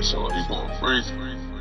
So he going free.